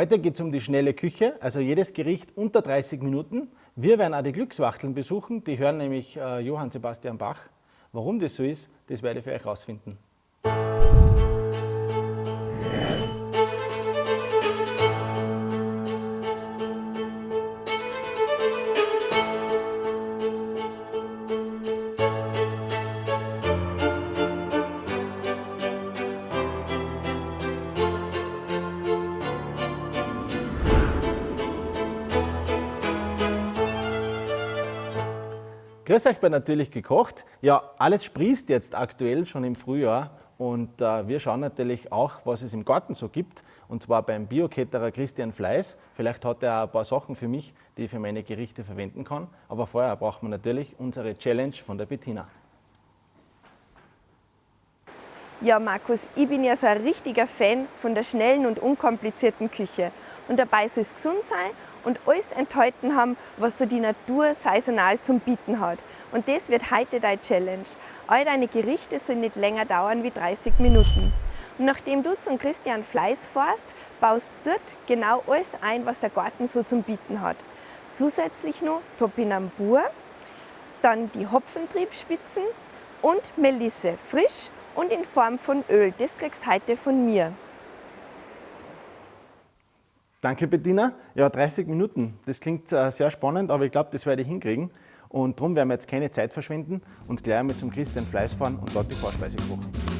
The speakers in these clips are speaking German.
Heute geht es um die schnelle Küche, also jedes Gericht unter 30 Minuten. Wir werden auch die Glückswachteln besuchen, die hören nämlich äh, Johann Sebastian Bach. Warum das so ist, das werde ich für euch herausfinden. Grüß euch bei Natürlich gekocht. Ja, alles sprießt jetzt aktuell schon im Frühjahr und äh, wir schauen natürlich auch, was es im Garten so gibt und zwar beim Bioketterer Christian Fleiß. Vielleicht hat er ein paar Sachen für mich, die ich für meine Gerichte verwenden kann. Aber vorher braucht man natürlich unsere Challenge von der Bettina. Ja, Markus, ich bin ja so ein richtiger Fan von der schnellen und unkomplizierten Küche. Und dabei soll es gesund sein und alles enthalten haben, was so die Natur saisonal zum Bieten hat. Und das wird heute deine Challenge. All deine Gerichte sollen nicht länger dauern wie 30 Minuten. Und nachdem du zum Christian Fleiß fährst, baust du dort genau alles ein, was der Garten so zum Bieten hat. Zusätzlich noch Topinambur, dann die Hopfentriebspitzen und Melisse, frisch und in Form von Öl. Das kriegst du heute von mir. Danke Bettina. Ja, 30 Minuten. Das klingt äh, sehr spannend, aber ich glaube, das werde ich hinkriegen. Und darum werden wir jetzt keine Zeit verschwenden und gleich einmal zum Christian Fleiß fahren und dort die Vorspeise kochen.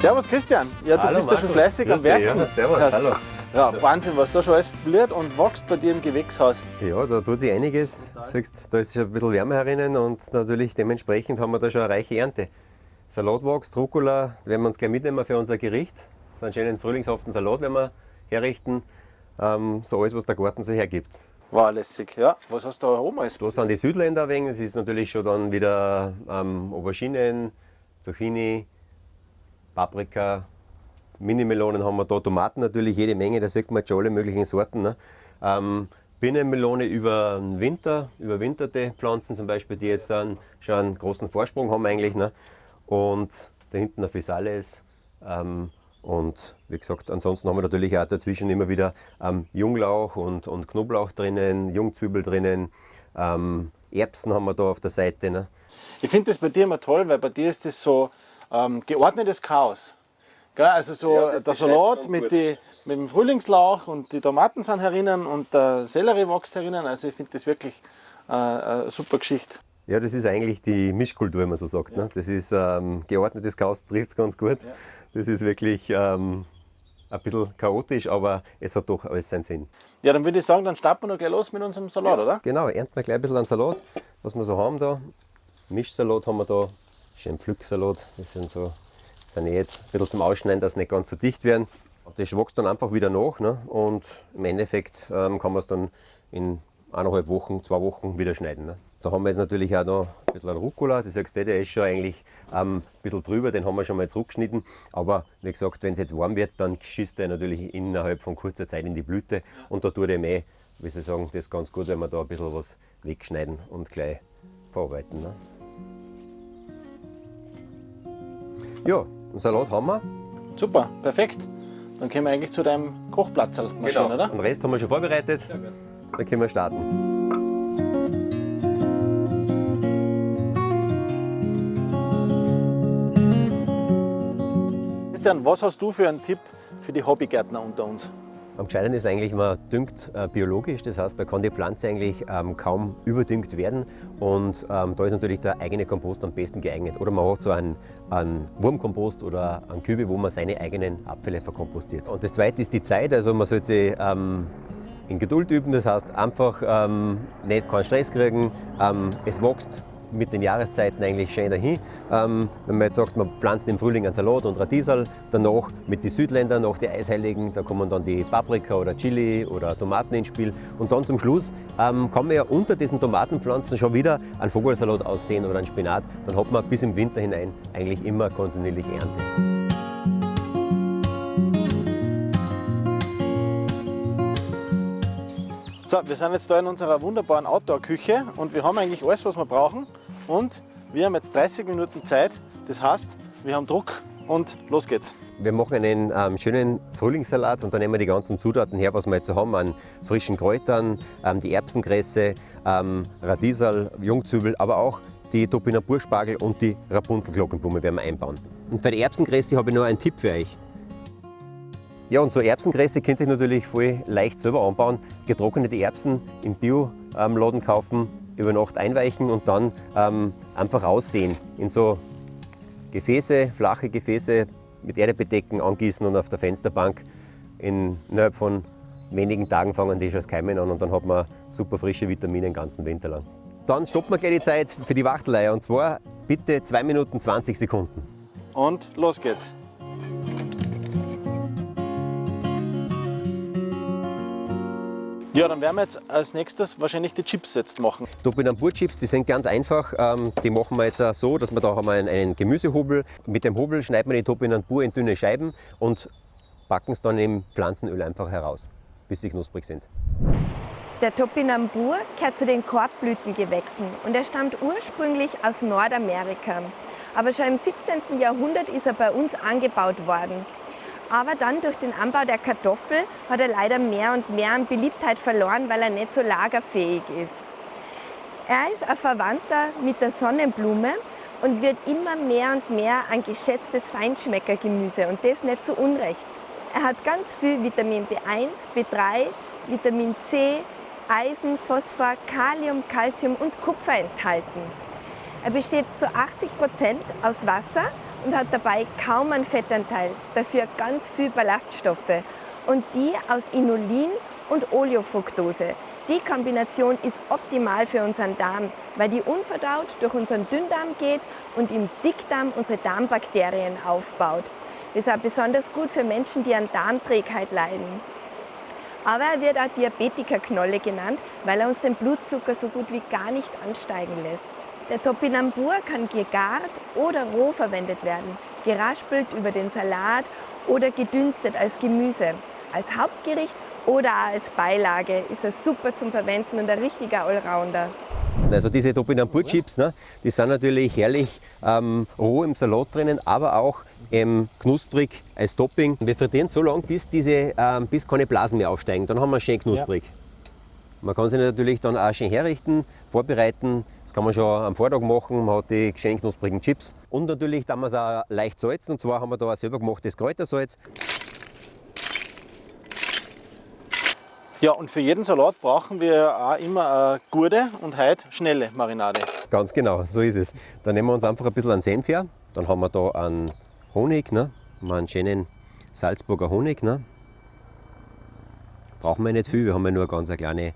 Servus Christian, ja du hallo, bist ja schon fleißig am Werk. Ja, servus, Hast, hallo. Ja, Wahnsinn, was da schon alles blüht und wächst bei dir im Gewächshaus. Ja, da tut sich einiges. Siehst, da ist schon ein bisschen wärmer herinnen und natürlich dementsprechend haben wir da schon eine reiche Ernte. Salat wächst, Rucola werden wir uns gleich mitnehmen für unser Gericht. So einen schönen frühlingshaften Salat werden wir herrichten. Ähm, so alles, was der Garten so hergibt. War lässig, ja. Was hast du da oben alles? Da sind die Südländer wegen. Das ist natürlich schon dann wieder ähm, Auberginen, Zucchini, Paprika, Mini-Melonen haben wir da, Tomaten natürlich jede Menge, da sieht man jetzt schon alle möglichen Sorten. Ne? Ähm, Binnenmelone über den Winter, überwinterte Pflanzen zum Beispiel, die jetzt dann schon einen großen Vorsprung haben eigentlich. Ne? Und da hinten ein Physalis. Ähm, und wie gesagt, ansonsten haben wir natürlich auch dazwischen immer wieder ähm, Junglauch und, und Knoblauch drinnen, Jungzwiebel drinnen, ähm, Erbsen haben wir da auf der Seite. Ne? Ich finde das bei dir immer toll, weil bei dir ist das so ähm, geordnetes Chaos. Gell? Also so Ja, das der Salat mit, die, mit dem Frühlingslauch und die Tomaten sind herinnen und der Sellerie wächst herinnen. Also ich finde das wirklich äh, eine super Geschichte. Ja, das ist eigentlich die Mischkultur, wenn man so sagt. Ne? Das ist ähm, geordnetes Chaos, trifft es ganz gut. Das ist wirklich ähm, ein bisschen chaotisch, aber es hat doch alles seinen Sinn. Ja, dann würde ich sagen, dann starten wir noch gleich los mit unserem Salat, oder? Genau, ernten wir gleich ein bisschen an Salat, was wir so haben da. Mischsalat haben wir da, schön Pflücksalat. Das sind so, sind jetzt ein bisschen zum Ausschneiden, dass sie nicht ganz so dicht werden. Das wächst dann einfach wieder nach ne? und im Endeffekt ähm, kann man es dann in eineinhalb Wochen, zwei Wochen wieder schneiden. Ne? Da haben wir jetzt natürlich auch noch ein bisschen Rucola, das sagst du, der ist schon eigentlich ähm, ein bisschen drüber, den haben wir schon mal zurückgeschnitten. Aber wie gesagt, wenn es jetzt warm wird, dann schießt er natürlich innerhalb von kurzer Zeit in die Blüte und da tut er eh, wie Sie sagen, das ist ganz gut, wenn wir da ein bisschen was wegschneiden und gleich verarbeiten. Ne? Ja, einen Salat haben wir. Super, perfekt. Dann können wir eigentlich zu deinem Kochplatz marschieren, oder? Den Rest haben wir schon vorbereitet. Dann können wir starten. Christian, was hast du für einen Tipp für die Hobbygärtner unter uns? Am gescheiten ist eigentlich, man düngt äh, biologisch, das heißt, da kann die Pflanze eigentlich ähm, kaum überdüngt werden. Und ähm, da ist natürlich der eigene Kompost am besten geeignet. Oder man hat so einen, einen Wurmkompost oder einen Kübel, wo man seine eigenen Abfälle verkompostiert. Und das zweite ist die Zeit, also man sollte sich ähm, in Geduld üben, das heißt einfach ähm, nicht keinen Stress kriegen, ähm, es wächst mit den Jahreszeiten eigentlich schön dahin. Ähm, wenn man jetzt sagt, man pflanzt im Frühling einen Salat und Radiesel, danach mit den Südländern, nach den Eisheiligen, da kommen dann die Paprika oder Chili oder Tomaten ins Spiel. Und dann zum Schluss ähm, kann man ja unter diesen Tomatenpflanzen schon wieder einen Vogelsalat aussehen oder einen Spinat. Dann hat man bis im Winter hinein eigentlich immer kontinuierlich Ernte. So, wir sind jetzt da in unserer wunderbaren Outdoor-Küche und wir haben eigentlich alles, was wir brauchen. Und wir haben jetzt 30 Minuten Zeit. Das heißt, wir haben Druck und los geht's. Wir machen einen ähm, schönen Frühlingssalat und dann nehmen wir die ganzen Zutaten her, was wir jetzt haben, an frischen Kräutern, ähm, die Erbsengräse, ähm, Radiesel, Jungzwiebel, aber auch die Topinamburspargel und die Rapunzelglockenblume werden wir einbauen. Und für die Erbsengräse habe ich noch einen Tipp für euch. Ja, und so Erbsengräse könnt ihr natürlich voll leicht selber anbauen. Getrocknete Erbsen im Bioladen kaufen, über Nacht einweichen und dann ähm, einfach aussehen. In so Gefäße, flache Gefäße mit Erde bedecken, angießen und auf der Fensterbank in, innerhalb von wenigen Tagen fangen die schon das Keimen an und dann hat man super frische Vitamine den ganzen Winter lang. Dann stoppen wir gleich die Zeit für die Wachtelei und zwar bitte 2 Minuten 20 Sekunden. Und los geht's. Ja, dann werden wir jetzt als nächstes wahrscheinlich die Chips jetzt machen. Topinambur-Chips, die sind ganz einfach. Ähm, die machen wir jetzt so, dass wir da haben einen, einen Gemüsehobel. Mit dem Hobel schneiden wir die Topinambur in dünne Scheiben und backen es dann im Pflanzenöl einfach heraus, bis sie knusprig sind. Der Topinambur gehört zu den Korbblütengewächsen und er stammt ursprünglich aus Nordamerika. Aber schon im 17. Jahrhundert ist er bei uns angebaut worden. Aber dann durch den Anbau der Kartoffel hat er leider mehr und mehr an Beliebtheit verloren, weil er nicht so lagerfähig ist. Er ist ein Verwandter mit der Sonnenblume und wird immer mehr und mehr ein geschätztes Feinschmeckergemüse und das nicht zu Unrecht. Er hat ganz viel Vitamin B1, B3, Vitamin C, Eisen, Phosphor, Kalium, Calcium und Kupfer enthalten. Er besteht zu 80 Prozent aus Wasser und hat dabei kaum einen Fettanteil, dafür ganz viel Ballaststoffe und die aus Inulin und Oleofructose. Die Kombination ist optimal für unseren Darm, weil die unverdaut durch unseren Dünndarm geht und im Dickdarm unsere Darmbakterien aufbaut. Das ist auch besonders gut für Menschen, die an Darmträgheit leiden. Aber er wird auch Diabetikerknolle genannt, weil er uns den Blutzucker so gut wie gar nicht ansteigen lässt. Der Topinambur kann gegart oder roh verwendet werden, geraspelt über den Salat oder gedünstet als Gemüse. Als Hauptgericht oder als Beilage ist er super zum Verwenden und ein richtiger Allrounder. Also diese Topinambur-Chips, ne, die sind natürlich herrlich ähm, roh im Salat drinnen, aber auch ähm, knusprig als Topping. Wir frittieren so lange, bis, diese, ähm, bis keine Blasen mehr aufsteigen. Dann haben wir schön knusprig. Ja. Man kann sie natürlich dann auch schön herrichten, vorbereiten. Das kann man schon am Vortag machen. Man hat die schön knusprigen Chips. Und natürlich dann wir es auch leicht salzen. Und zwar haben wir da ein selber gemachtes Kräutersalz. Ja, und für jeden Salat brauchen wir auch immer eine gute und heute schnelle Marinade. Ganz genau, so ist es. Dann nehmen wir uns einfach ein bisschen an Senf her. Dann haben wir da einen Honig, ne? einen schönen Salzburger Honig. Ne? Brauchen wir nicht viel, wir haben ja nur eine ganz kleine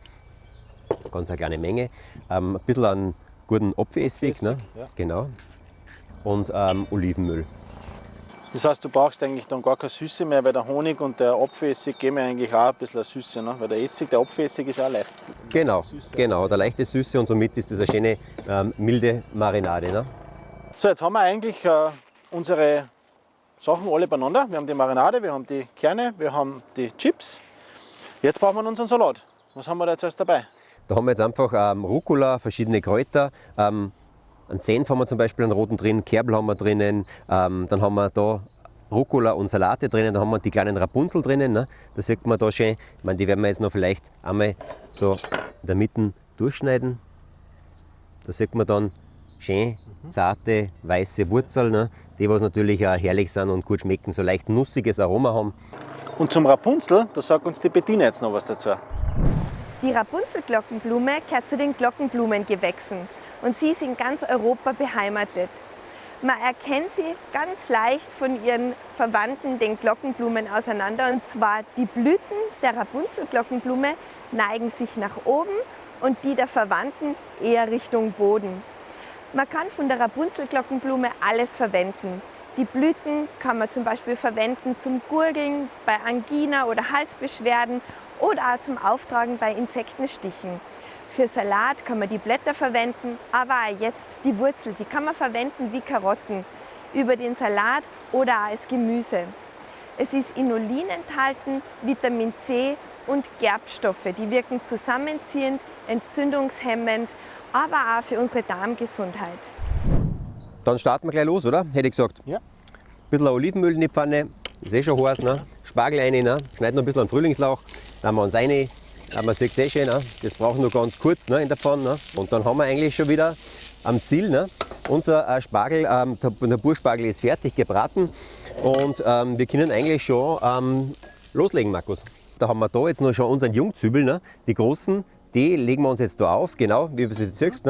ganz eine kleine Menge. Ähm, ein bisschen an guten Apfelessig, ne? Ja. genau. und ähm, Olivenöl. Das heißt, du brauchst eigentlich dann gar keine Süße mehr, weil der Honig und der Apfelessig geben ja eigentlich auch ein bisschen Süße, ne? weil der Essig, der Apfelessig ist auch leicht. Genau, Süße. genau, der leichte Süße und somit ist das eine schöne ähm, milde Marinade. Ne? So, jetzt haben wir eigentlich äh, unsere Sachen alle beieinander. Wir haben die Marinade, wir haben die Kerne, wir haben die Chips. Jetzt brauchen wir unseren Salat. Was haben wir da jetzt alles dabei? Da haben wir jetzt einfach ähm, Rucola, verschiedene Kräuter, ähm, einen Senf haben wir zum Beispiel einen roten drin, Kerbel haben wir drinnen, ähm, dann haben wir da Rucola und Salate drinnen, da haben wir die kleinen Rapunzel drinnen, ne? das sieht man da schön. Ich meine, die werden wir jetzt noch vielleicht einmal so in der Mitte durchschneiden. Da sieht man dann schön zarte, weiße Wurzeln, ne? die was natürlich auch herrlich sind und gut schmecken, so leicht nussiges Aroma haben. Und zum Rapunzel, da sagt uns die Bettina jetzt noch was dazu. Die Rapunzelglockenblume gehört zu den Glockenblumengewächsen und sie ist in ganz Europa beheimatet. Man erkennt sie ganz leicht von ihren Verwandten, den Glockenblumen, auseinander. Und zwar die Blüten der Rapunzelglockenblume neigen sich nach oben und die der Verwandten eher Richtung Boden. Man kann von der Rapunzelglockenblume alles verwenden. Die Blüten kann man zum Beispiel verwenden zum Gurgeln, bei Angina oder Halsbeschwerden oder auch zum Auftragen bei Insektenstichen. Für Salat kann man die Blätter verwenden, aber auch jetzt die Wurzel, die kann man verwenden wie Karotten, über den Salat oder auch als Gemüse. Es ist Inulin enthalten, Vitamin C und Gerbstoffe, die wirken zusammenziehend, entzündungshemmend, aber auch für unsere Darmgesundheit. Dann starten wir gleich los, oder? Hätte ich gesagt. Ja. Ein bisschen Olivenöl in die Pfanne, ist eh schon heiß. Ne? Spargel rein, ne? schneiden noch ein bisschen an Frühlingslauch, dann haben wir uns rein. Man sieht eh schon, ne? das braucht nur ganz kurz ne? in der Pfanne. Ne? Und dann haben wir eigentlich schon wieder am Ziel. Ne? Unser äh, Spargel, ähm, der, Burspargel ist fertig gebraten und ähm, wir können eigentlich schon ähm, loslegen, Markus. Da haben wir da jetzt noch schon unseren Jungzwiebel, ne? die großen, die legen wir uns jetzt da auf, genau wie du es jetzt siehst.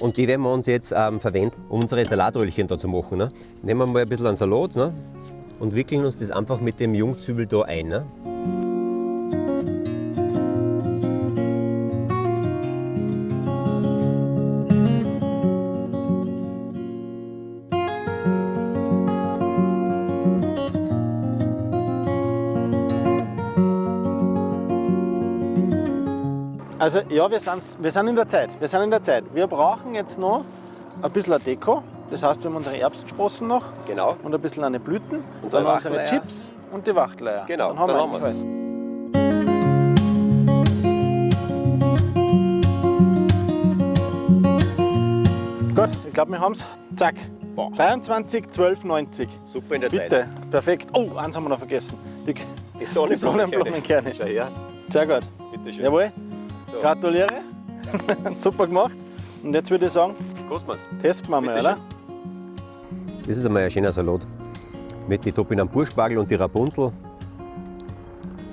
Und die werden wir uns jetzt verwenden, um unsere Salatröllchen da zu machen. Ne? Nehmen wir mal ein bisschen an Salat und wickeln uns das einfach mit dem Jungzwiebel da ein. Also ja, wir sind, wir sind in der Zeit. Wir sind in der Zeit. Wir brauchen jetzt noch ein bisschen Deko. Das heißt, wir haben unsere Erbsensprossen noch Genau. und ein bisschen eine Blüten. Unsere dann unsere. Chips und die Wachteleier. Genau, dann haben dann wir haben wir's. Gut, ich glaube, wir haben es. Zack. Boah. 23, 12, 90. Super in der Zeit. Bitte, perfekt. Oh, eins haben wir noch vergessen. Die, Die. Sonnenblumenkerne. Schau her. Sehr gut. Bitte schön. Jawohl. So. Gratuliere. Super gemacht. Und jetzt würde ich sagen, Kosten wir's. testen wir mal, oder? Das ist einmal ein schöner Salat. Mit den Topinen Burspargel und die Rapunzel.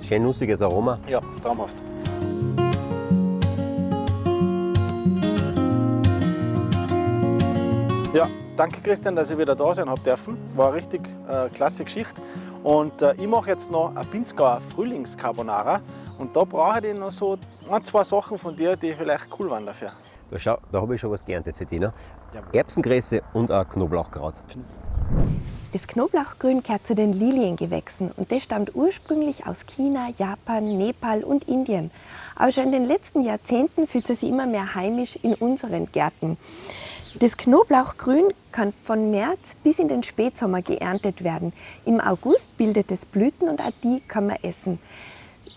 Schön nussiges Aroma. Ja, traumhaft. Ja, danke Christian, dass ich wieder da sein habe dürfen. War eine richtig äh, klasse Geschichte. Und äh, ich mache jetzt noch ein Pinzgauer Frühlingscarbonara. Und da brauche ich noch so ein, zwei Sachen von dir, die vielleicht cool waren dafür. Da, schau, da habe ich schon was geerntet für dich. Ne? Erbsengräse und ein Knoblauchkraut. Das Knoblauchgrün gehört zu den Liliengewächsen und das stammt ursprünglich aus China, Japan, Nepal und Indien. Aber schon in den letzten Jahrzehnten fühlt es sich immer mehr heimisch in unseren Gärten. Das Knoblauchgrün kann von März bis in den Spätsommer geerntet werden. Im August bildet es Blüten und auch die kann man essen.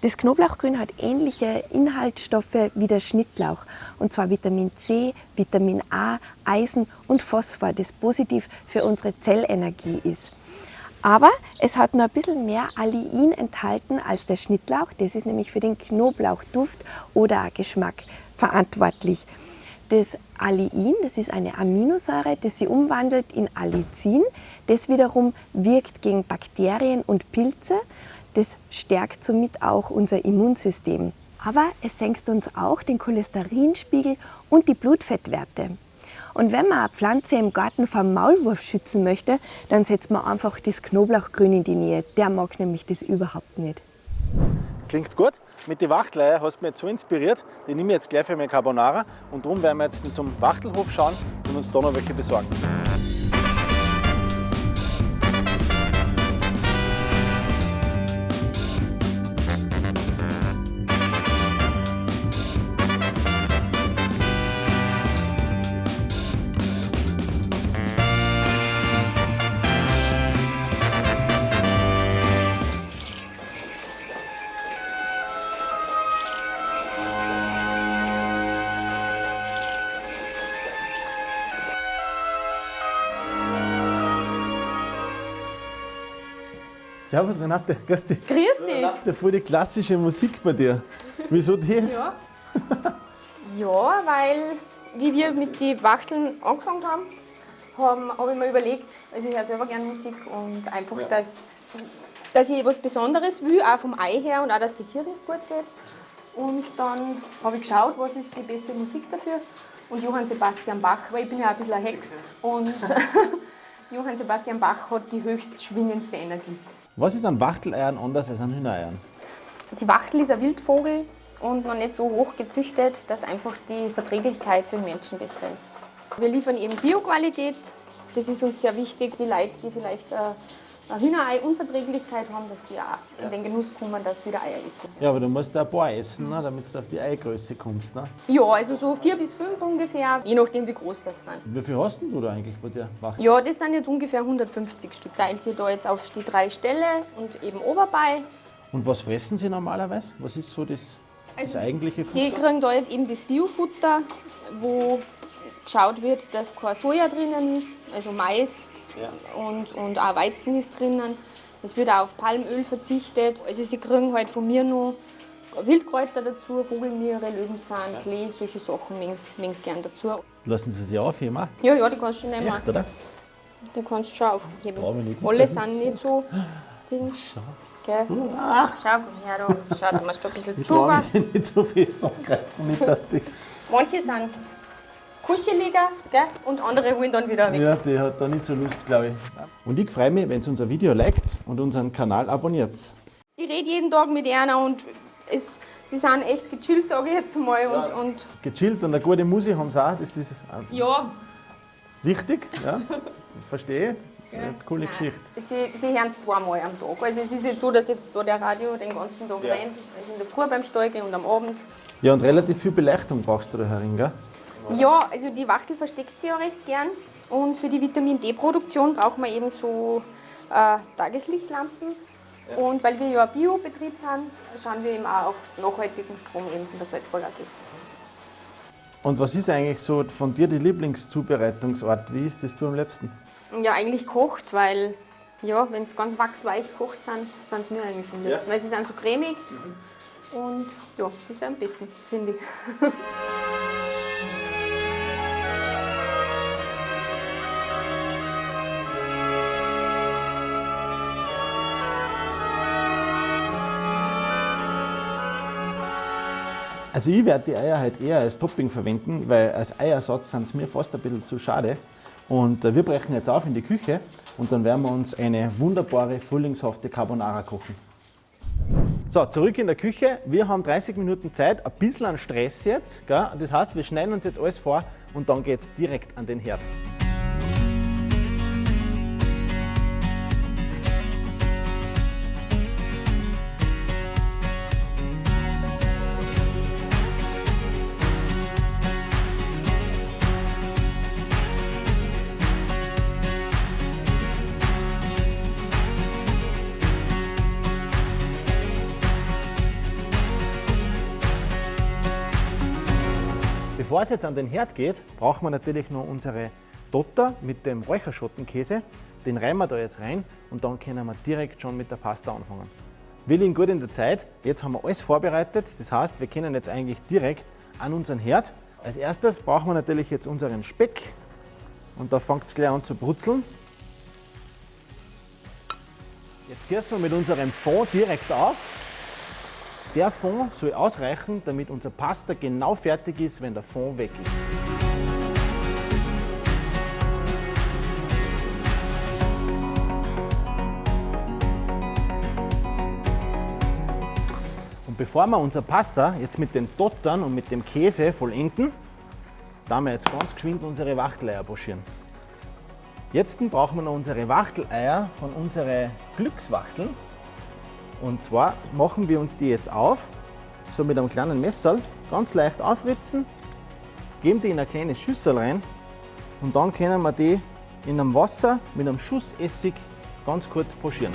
Das Knoblauchgrün hat ähnliche Inhaltsstoffe wie der Schnittlauch, und zwar Vitamin C, Vitamin A, Eisen und Phosphor, das positiv für unsere Zellenergie ist. Aber es hat noch ein bisschen mehr Allein enthalten als der Schnittlauch. Das ist nämlich für den Knoblauchduft oder Geschmack verantwortlich. Das Allein, das ist eine Aminosäure, die sie umwandelt in Allicin. Das wiederum wirkt gegen Bakterien und Pilze. Das stärkt somit auch unser Immunsystem. Aber es senkt uns auch den Cholesterinspiegel und die Blutfettwerte. Und wenn man eine Pflanze im Garten vor Maulwurf schützen möchte, dann setzt man einfach das Knoblauchgrün in die Nähe. Der mag nämlich das überhaupt nicht. Klingt gut. Mit den Wachteleier hast du mich jetzt so inspiriert. Die nehme ich jetzt gleich für meine Carbonara. Und darum werden wir jetzt zum Wachtelhof schauen und uns da noch welche besorgen. Servus Renate, grüß dich. Grüß dich. Renate, voll die klassische Musik bei dir. Wieso das? Ja. ja, weil wie wir mit den Wachteln angefangen haben, habe hab ich mir überlegt, also ich höre selber gerne Musik und einfach, dass, dass ich was Besonderes will, auch vom Ei her und auch, dass die Tiere gut geht. Und dann habe ich geschaut, was ist die beste Musik dafür. Und Johann Sebastian Bach, weil ich bin ja ein bisschen ein Hex. Und Johann Sebastian Bach hat die höchst schwingendste Energie. Was ist an Wachteleiern anders als an Hühnereiern? Die Wachtel ist ein Wildvogel und noch nicht so hoch gezüchtet, dass einfach die Verträglichkeit für den Menschen besser ist. Wir liefern eben Bioqualität. Das ist uns sehr wichtig. Die Leute, die vielleicht äh, Hühnerei-Unverträglichkeit haben, dass die auch in den Genuss kommen, dass sie wieder Eier essen. Ja, aber du musst ein paar essen, ne, damit du auf die Eigröße kommst. Ne? Ja, also so vier bis fünf ungefähr, je nachdem wie groß das sind. Wie viel hast denn du da eigentlich bei dir? Wach? Ja, das sind jetzt ungefähr 150 Stück. Teilt sie da jetzt auf die drei Ställe und eben Oberbei. Und was fressen sie normalerweise? Was ist so das, das Also, eigentliche Sie Futter? kriegen da jetzt eben das Biofutter, wo geschaut wird, dass kein Soja drinnen ist, also Mais und, und auch Weizen ist drinnen. Es wird auch auf Palmöl verzichtet. Also sie kriegen halt von mir noch Wildkräuter dazu, Vogelmiere, Löwenzahn, Klee, solche Sachen mögen sie gern dazu. Lassen sie sich aufheben? auch? Ja, ja, die kannst du schon nehmen. Echt, oder? Die kannst du schon aufheben. Alle sind nicht so Ding. Gell? Schau her, da. Schau, da musst du ein bisschen Ich Zucker. mich nicht so fest angreifen, nicht dass ich. Manche sind kuscheliger gell? und andere holen dann wieder weg. Ja, die hat da nicht so Lust, glaube ich. Und ich freue mich, wenn ihr unser Video liked und unseren Kanal abonniert. Ich rede jeden Tag mit einer und es, sie sind echt gechillt, sage ich jetzt mal. Und, und Gechillt und eine gute Musik haben sie auch, das ist äh, ja, wichtig. Ja. Verstehe. Das ist eine coole Geschichte. sie, sie hören es zweimal am Tag. Also es ist jetzt so, dass jetzt da der Radio den ganzen Tag rennt. Also in der Früh beim Stall gehen und am Abend. Ja, und relativ viel Beleuchtung brauchst du da herin, gell? Ja, also die Wachtel versteckt sie ja recht gern. Und für die Vitamin D-Produktion brauchen wir eben so äh, Tageslichtlampen. Und weil wir ja ein Biobetrieb sind, schauen wir eben auch auf nachhaltigen Strom eben von der Salzburger AG. Und was ist eigentlich so von dir die Lieblingszubereitungsart? Wie ist das du am liebsten? Ja, eigentlich kocht, weil ja, wenn es ganz wachsweich kocht sind, sind es mir eigentlich am liebsten. Weil sie sind so cremig und ja, das ist am besten, finde ich. Also ich werde die Eier halt eher als Topping verwenden, weil als Eiersatz sind es mir fast ein bisschen zu schade. Und äh, wir brechen jetzt auf in die Küche und dann werden wir uns eine wunderbare, frühlingshafte Carbonara kochen. So, zurück in der Küche. Wir haben 30 Minuten Zeit, ein bisschen an Stress jetzt. Gell? Das heißt, wir schneiden uns jetzt alles vor und dann geht es direkt an den Herd. Bevor es jetzt an den Herd geht, brauchen wir natürlich noch unsere Dotter mit dem Räucherschottenkäse. Den reiben wir da jetzt rein und dann können wir direkt schon mit der Pasta anfangen. Wir liegen gut in der Zeit. Jetzt haben wir alles vorbereitet. Das heißt, wir können jetzt eigentlich direkt an unseren Herd. Als erstes brauchen wir natürlich jetzt unseren Speck. Und da fängt es gleich an zu brutzeln. Jetzt gießen wir mit unserem Fond direkt auf. Der Fond soll ausreichen, damit unser Pasta genau fertig ist, wenn der Fond weg ist. Und bevor wir unser Pasta jetzt mit den Dottern und mit dem Käse vollenden, da wir jetzt ganz geschwind unsere Wachteleier pochieren. Jetzt brauchen wir noch unsere Wachteleier von unseren Glückswachteln. Und zwar machen wir uns die jetzt auf, so mit einem kleinen Messer, ganz leicht aufritzen, geben die in eine kleine Schüssel rein und dann können wir die in einem Wasser mit einem Schuss Essig ganz kurz pochieren.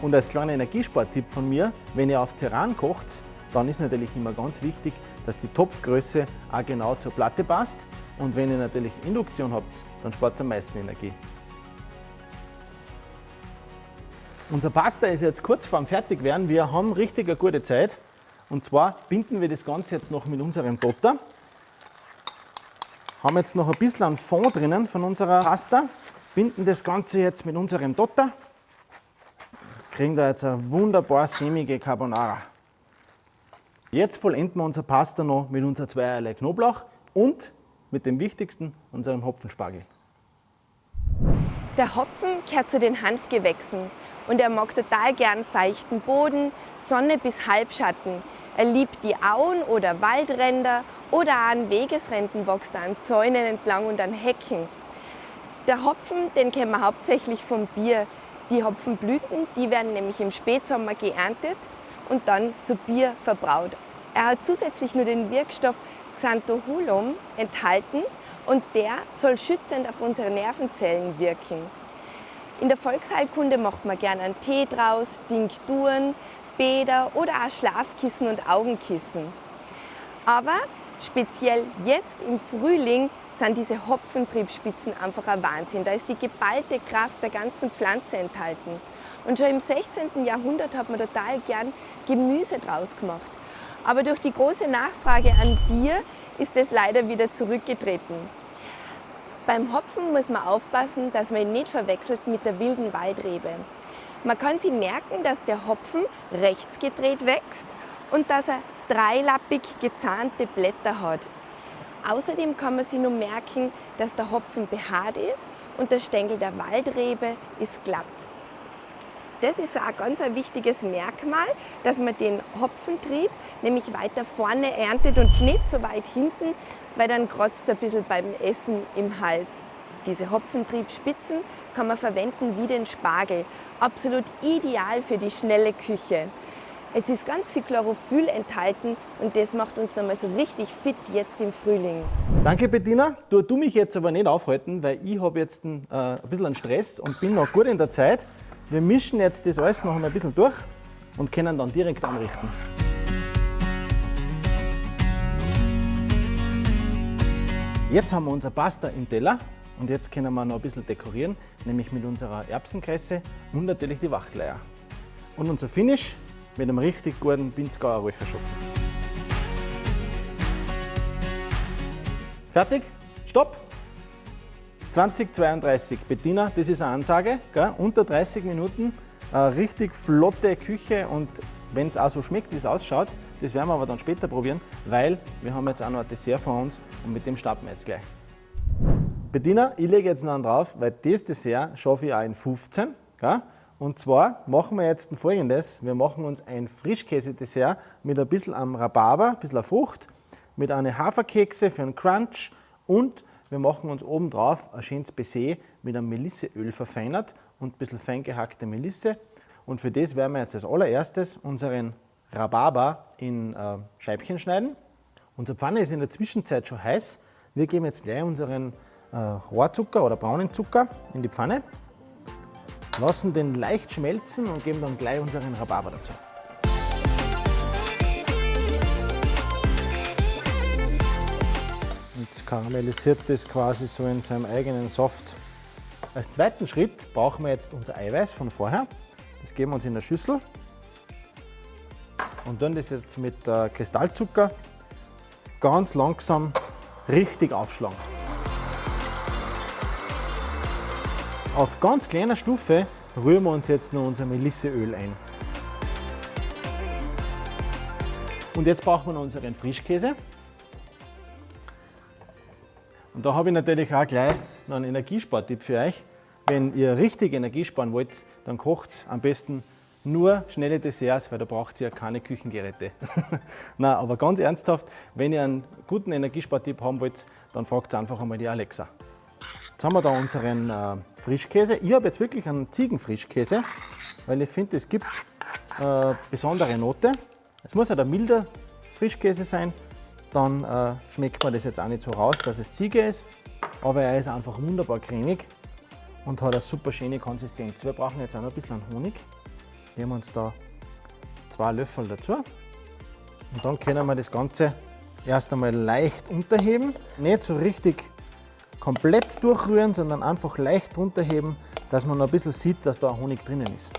Und als kleiner Energiespartipp von mir, wenn ihr auf Terran kocht, dann ist natürlich immer ganz wichtig, dass die Topfgröße auch genau zur Platte passt. Und wenn ihr natürlich Induktion habt, dann spart ihr am meisten Energie. Unser Pasta ist jetzt kurz vorm Fertigwerden. Wir haben richtig eine gute Zeit. Und zwar binden wir das Ganze jetzt noch mit unserem Dotter. Haben jetzt noch ein bisschen einen Fond drinnen von unserer Pasta. Binden das Ganze jetzt mit unserem Dotter. Kriegen da jetzt eine wunderbar sämige Carbonara. Jetzt vollenden wir unser Pasta noch mit unserer zweierlei Knoblauch und mit dem wichtigsten, unserem Hopfenspargel. Der Hopfen gehört zu den Hanfgewächsen und er mag total gern seichten Boden, Sonne bis Halbschatten. Er liebt die Auen oder Waldränder Oder auch an Wegesränden wächst er, an Zäunen entlang und an Hecken. Der Hopfen, den kennen wir hauptsächlich vom Bier. Die Hopfenblüten, die werden nämlich im Spätsommer geerntet und dann zu Bier verbraut. Er hat zusätzlich nur den Wirkstoff Xanthoholum enthalten und der soll schützend auf unsere Nervenzellen wirken. In der Volksheilkunde macht man gerne einen Tee draus, Tinkturen, Bäder oder auch Schlafkissen und Augenkissen. Aber speziell jetzt im Frühling sind diese Hopfentriebspitzen einfach ein Wahnsinn. Da ist die geballte Kraft der ganzen Pflanze enthalten. Und schon im 16. Jahrhundert hat man total gern Gemüse draus gemacht. Aber durch die große Nachfrage an Bier ist es leider wieder zurückgetreten. Beim Hopfen muss man aufpassen, dass man ihn nicht verwechselt mit der wilden Waldrebe. Man kann sich merken, dass der Hopfen rechts gedreht wächst und dass er dreilappig gezahnte Blätter hat. Außerdem kann man sich nur merken, dass der Hopfen behaart ist und der Stängel der Waldrebe ist glatt. Das ist auch ganz ein wichtiges Merkmal, dass man den Hopfentrieb nämlich weiter vorne erntet und nicht so weit hinten, weil dann kratzt es ein bisschen beim Essen im Hals. Diese Hopfentriebspitzen kann man verwenden wie den Spargel. Absolut ideal für die schnelle Küche. Es ist ganz viel Chlorophyll enthalten und das macht uns nochmal so richtig fit jetzt im Frühling. Danke Bettina. Du, du mich jetzt aber nicht aufhalten, weil ich habe jetzt ein, äh, ein bisschen Stress und bin noch gut in der Zeit. Wir mischen jetzt das alles noch ein bisschen durch und können dann direkt anrichten. Jetzt haben wir unser Pasta im Teller und jetzt können wir noch ein bisschen dekorieren, nämlich mit unserer Erbsenkresse und natürlich die Wachleier. Und unser Finish mit einem richtig guten Pinzgauer Räucherschoppen. Fertig? Stopp! 2032. Bettina, das ist eine Ansage. Gell? Unter 30 Minuten, eine richtig flotte Küche und wenn es auch so schmeckt, wie es ausschaut, das werden wir aber dann später probieren, weil wir haben jetzt auch noch ein Dessert vor uns und mit dem starten wir jetzt gleich. Bettina, ich lege jetzt noch einen drauf, weil das Dessert schaffe ich auch in 15. Gell? Und zwar machen wir jetzt folgendes: Wir machen uns ein Frischkäse-Dessert mit ein bisschen am Rhabarber, ein bisschen Frucht, mit einer Haferkekse für einen Crunch und wir machen uns oben drauf ein schönes Baiser mit einem Melisseöl verfeinert und ein bisschen fein gehackte Melisse. Und für das werden wir jetzt als allererstes unseren Rhabarber in äh, Scheibchen schneiden. Unsere Pfanne ist in der Zwischenzeit schon heiß. Wir geben jetzt gleich unseren äh, Rohrzucker oder braunen Zucker in die Pfanne, lassen den leicht schmelzen und geben dann gleich unseren Rhabarber dazu. und karamellisiert das quasi so in seinem eigenen Saft. Als zweiten Schritt brauchen wir jetzt unser Eiweiß von vorher. Das geben wir uns in der Schüssel und dann das jetzt mit äh, Kristallzucker ganz langsam richtig aufschlagen. Auf ganz kleiner Stufe rühren wir uns jetzt noch unser Melisseöl ein. Und jetzt brauchen wir noch unseren Frischkäse. Und da habe ich natürlich auch gleich noch einen Energiespartipp für euch. Wenn ihr richtig Energie sparen wollt, dann kocht am besten nur schnelle Desserts, weil da braucht ihr ja keine Küchengeräte. Nein, aber ganz ernsthaft, wenn ihr einen guten Energiespartipp haben wollt, dann fragt einfach einmal die Alexa. Jetzt haben wir da unseren äh, Frischkäse. Ich habe jetzt wirklich einen Ziegenfrischkäse, weil ich finde, es gibt äh, besondere Note. Es muss halt ein milder Frischkäse sein, dann äh, schmeckt man das jetzt auch nicht so raus, dass es Ziege ist, aber er ist einfach wunderbar cremig und hat eine super schöne Konsistenz. Wir brauchen jetzt auch noch ein bisschen Honig. Nehmen uns da zwei Löffel dazu und dann können wir das Ganze erst einmal leicht unterheben, nicht so richtig komplett durchrühren, sondern einfach leicht runterheben, dass man noch ein bisschen sieht, dass da Honig drinnen ist.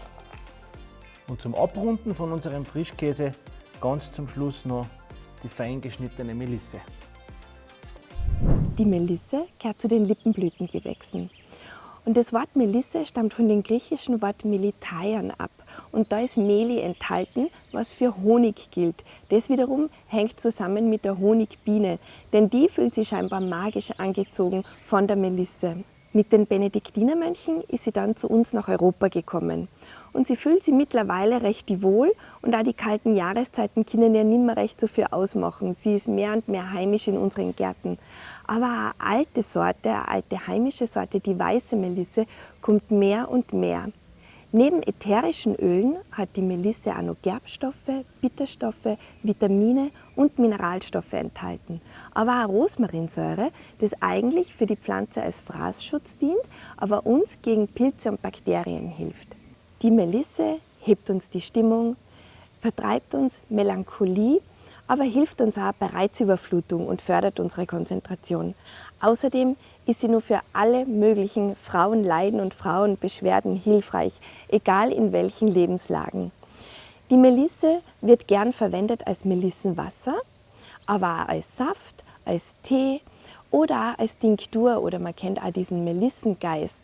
Und zum Abrunden von unserem Frischkäse ganz zum Schluss noch die fein geschnittene Melisse. Die Melisse gehört zu den Lippenblütengewächsen. Und das Wort Melisse stammt von dem griechischen Wort Melitaion ab. Und da ist Meli enthalten, was für Honig gilt. Das wiederum hängt zusammen mit der Honigbiene, denn die fühlt sich scheinbar magisch angezogen von der Melisse. Mit den Benediktinermönchen ist sie dann zu uns nach Europa gekommen. Und sie fühlt sich mittlerweile recht wohl und auch die kalten Jahreszeiten können nicht mehr recht so viel ausmachen. Sie ist mehr und mehr heimisch in unseren Gärten. Aber eine alte Sorte, eine alte heimische Sorte, die weiße Melisse, kommt mehr und mehr. Neben ätherischen Ölen hat die Melisse auch noch Gerbstoffe, Bitterstoffe, Vitamine und Mineralstoffe enthalten. Aber auch Rosmarinsäure, das eigentlich für die Pflanze als Fraßschutz dient, aber uns gegen Pilze und Bakterien hilft. Die Melisse hebt uns die Stimmung, vertreibt uns Melancholie aber hilft uns auch bei Reizüberflutung und fördert unsere Konzentration. Außerdem ist sie nur für alle möglichen Frauenleiden und Frauenbeschwerden hilfreich, egal in welchen Lebenslagen. Die Melisse wird gern verwendet als Melissenwasser, aber auch als Saft, als Tee oder auch als Tinktur oder man kennt auch diesen Melissengeist.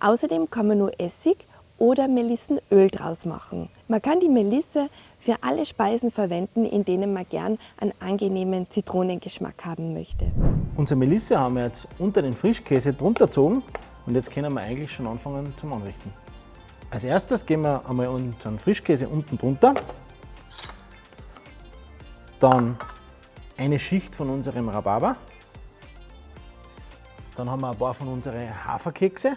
Außerdem kann man nur Essig oder Melissenöl draus machen. Man kann die Melisse für alle Speisen verwenden, in denen man gern einen angenehmen Zitronengeschmack haben möchte. Unsere Melisse haben wir jetzt unter den Frischkäse drunter gezogen und jetzt können wir eigentlich schon anfangen zum Anrichten. Als erstes geben wir einmal unseren Frischkäse unten drunter, dann eine Schicht von unserem Rhabarber, dann haben wir ein paar von unseren Haferkekse,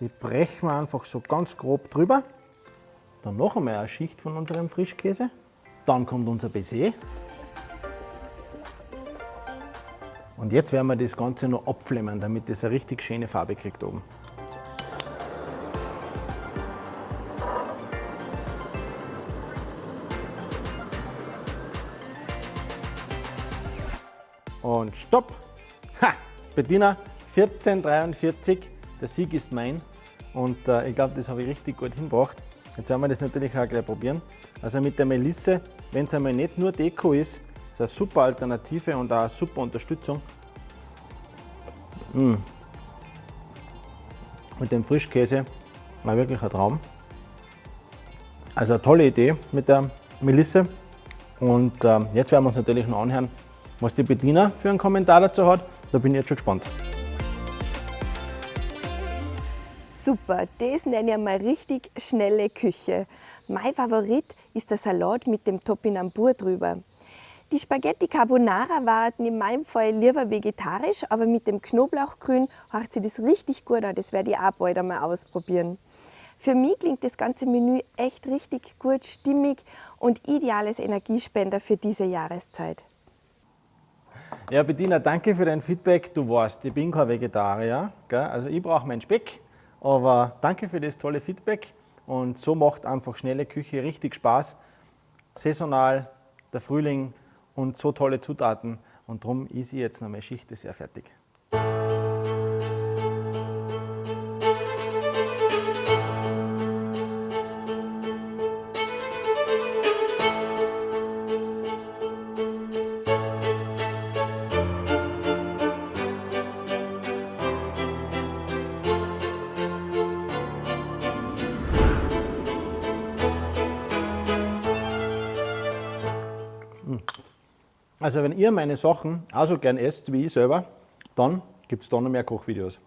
die brechen wir einfach so ganz grob drüber. Dann noch einmal eine Schicht von unserem Frischkäse. Dann kommt unser Baiser. Und jetzt werden wir das Ganze noch abflemmen, damit es eine richtig schöne Farbe kriegt oben. Und stopp! Ha! Bettina, 1443, der Sieg ist mein. Und äh, ich glaube, das habe ich richtig gut hingebracht. Jetzt werden wir das natürlich auch gleich probieren. Also mit der Melisse, wenn es einmal nicht nur Deko ist, ist eine super Alternative und auch eine super Unterstützung. Mmh. Mit dem Frischkäse war wirklich ein Traum. Also eine tolle Idee mit der Melisse. Und äh, jetzt werden wir uns natürlich noch anhören, was die Bediener für einen Kommentar dazu hat. Da bin ich jetzt schon gespannt. Super, das nenne ich mal richtig schnelle Küche. Mein Favorit ist der Salat mit dem Topinambur drüber. Die Spaghetti Carbonara waren in meinem Fall lieber vegetarisch, aber mit dem Knoblauchgrün hört sich das richtig gut an. Das werde ich auch bald einmal ausprobieren. Für mich klingt das ganze Menü echt richtig gut, stimmig und ideales Energiespender für diese Jahreszeit. Ja, Bettina, danke für dein Feedback. Du weißt, ich bin kein Vegetarier. Gell? Also ich brauche meinen Speck. Aber danke für das tolle Feedback und so macht einfach schnelle Küche richtig Spaß. Saisonal, der Frühling und so tolle Zutaten und darum ist jetzt noch meine Schicht sehr fertig. Wenn ihr meine Sachen auch so gern esst wie ich selber, dann gibt es da noch mehr Kochvideos.